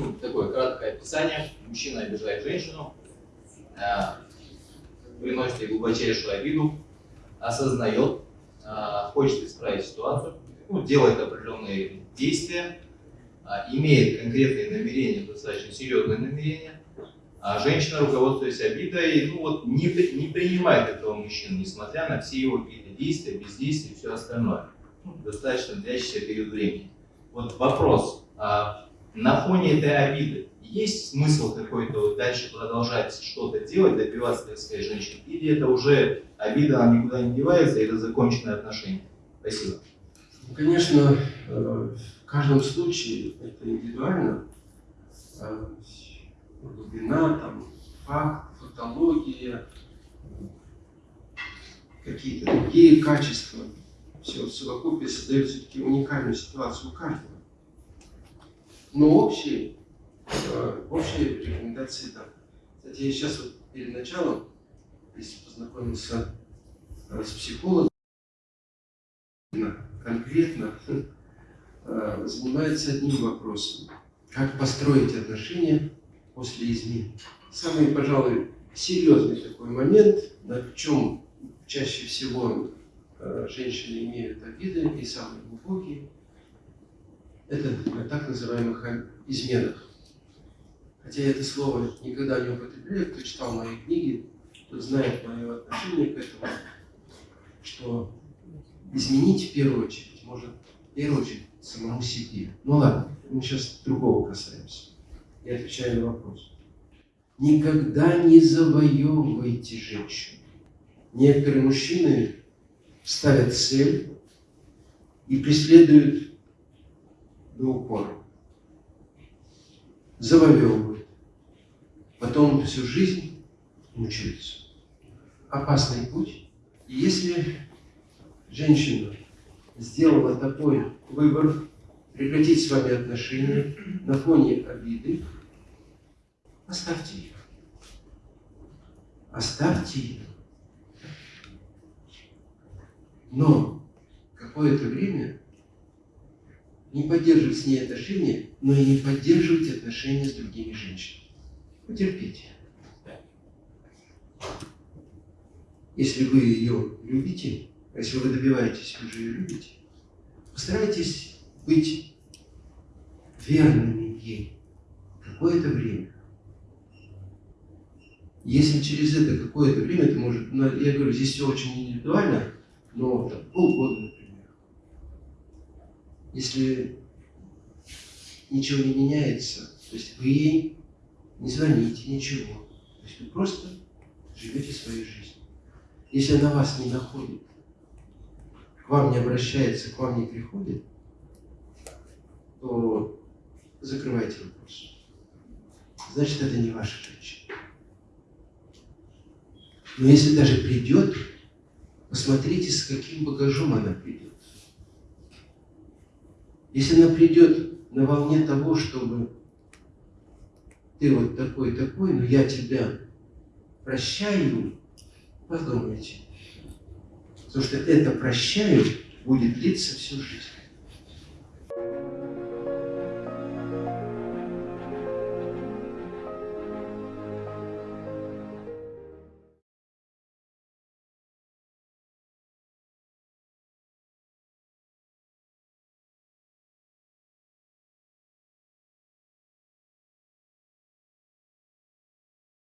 ну, такое краткое описание. Мужчина обижает женщину, э, приносит ей глубочайшую обиду, осознает, э, хочет исправить ситуацию, ну, делает определенные действия, э, имеет конкретные намерения, достаточно серьезные намерения, а женщина, руководствуясь обидой, ну вот не, не принимает этого мужчину, несмотря на все его какие-то действия, бездействия и все остальное. Ну, достаточно длящийся период времени. Вот вопрос, а на фоне этой обиды есть смысл какой-то дальше продолжать что-то делать, добиваться, так сказать, женщин? Или это уже обида, она никуда не девается, это законченное отношение? Спасибо. Ну, конечно, э, в каждом случае это индивидуально. Э, глубина, там, факт, фактология, какие-то другие качества. Все в совокупе создает все-таки уникальную ситуацию у каждого. Но общие, э, общие рекомендации там. Кстати, я сейчас вот перед началом, если познакомился э, с психологом, конкретно э, занимается одним вопросом. Как построить отношения после измен. Самый, пожалуй, серьезный такой момент, на чем чаще всего женщины имеют обиды и самые глубокие, это на так называемых изменах. Хотя я это слово никогда не употребляю, кто читал мои книги, тот знает мое отношение к этому, что изменить в первую очередь может в первую очередь самому себе. Ну ладно, мы сейчас другого касаемся. Я отвечаю на вопрос. Никогда не завоевывайте женщину. Некоторые мужчины ставят цель и преследуют до упора. Завоевывают. Потом всю жизнь мучаются. Опасный путь. И если женщина сделала такой выбор, прекратить с вами отношения на фоне обиды, оставьте ее. Оставьте ее. Но какое-то время не поддерживать с ней отношения, но и не поддерживать отношения с другими женщинами. Потерпите. Если вы ее любите, если вы добиваетесь, вы же ее любите, постарайтесь быть верными ей какое-то время. Если через это какое-то время, это может, ну, я говорю, здесь все очень индивидуально, но там, полгода. Если ничего не меняется, то есть вы ей не звоните, ничего. То есть вы просто живете своей жизнью. Если она вас не находит, к вам не обращается, к вам не приходит, то закрывайте вопрос. Значит, это не ваша женщина. Но если даже придет, посмотрите, с каким багажом она придет. Если она придет на волне того, чтобы ты вот такой-такой, но я тебя прощаю, подумайте. Потому что это прощаю будет длиться всю жизнь.